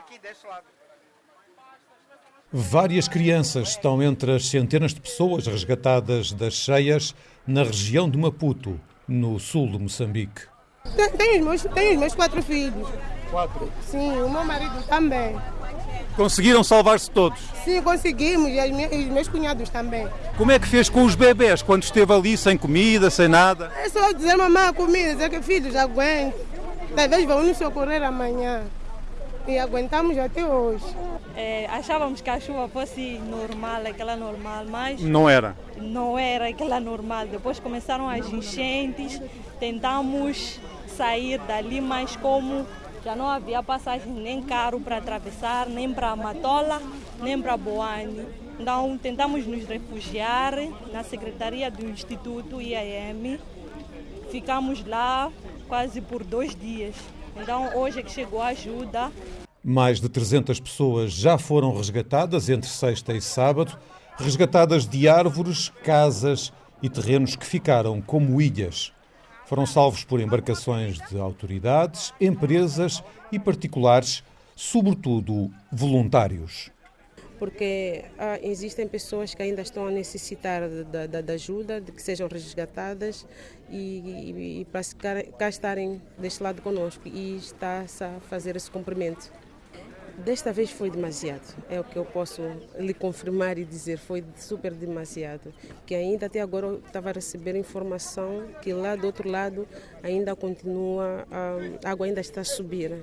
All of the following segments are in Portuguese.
aqui deste lado. Várias crianças estão entre as centenas de pessoas resgatadas das cheias na região de Maputo, no sul de Moçambique. Tenho os meus, tenho os meus quatro filhos. Quatro. Sim, o meu marido também. Conseguiram salvar-se todos. Sim, conseguimos, e minhas- e os meus cunhados também. Como é que fez com os bebés quando esteve ali sem comida, sem nada? É só dizer, mamãe, comida, dizer que filhos, aguento. Talvez vão nos socorrer amanhã. E aguentamos até hoje. É, achávamos que a chuva fosse normal, aquela normal, mas Não era. não era aquela normal. Depois começaram as enchentes, tentamos sair dali, mas como já não havia passagem nem carro para atravessar, nem para Matola, nem para Boane. Então tentamos nos refugiar na secretaria do Instituto IAM. Ficamos lá quase por dois dias. Então hoje é que chegou a ajuda. Mais de 300 pessoas já foram resgatadas entre sexta e sábado, resgatadas de árvores, casas e terrenos que ficaram como ilhas. Foram salvos por embarcações de autoridades, empresas e particulares, sobretudo voluntários. porque ah, existem pessoas que ainda estão a necessitar da, da- da ajuda, de que sejam resgatadas e, e- e para cá estarem deste lado conosco e está-se a fazer esse cumprimento. Desta vez foi demasiado, é o que eu posso lhe confirmar e dizer, foi super demasiado. Que ainda até agora eu estava a receber informação que lá do outro lado ainda continua, ah, a água ainda está a subir.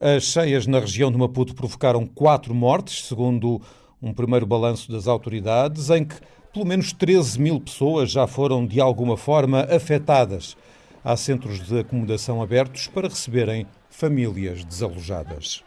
As cheias na região de Maputo provocaram quatro mortes, segundo um primeiro balanço das autoridades, em que pelo menos 13 mil pessoas já foram de alguma forma afetadas. Há centros de acomodação abertos para receberem famílias desalojadas.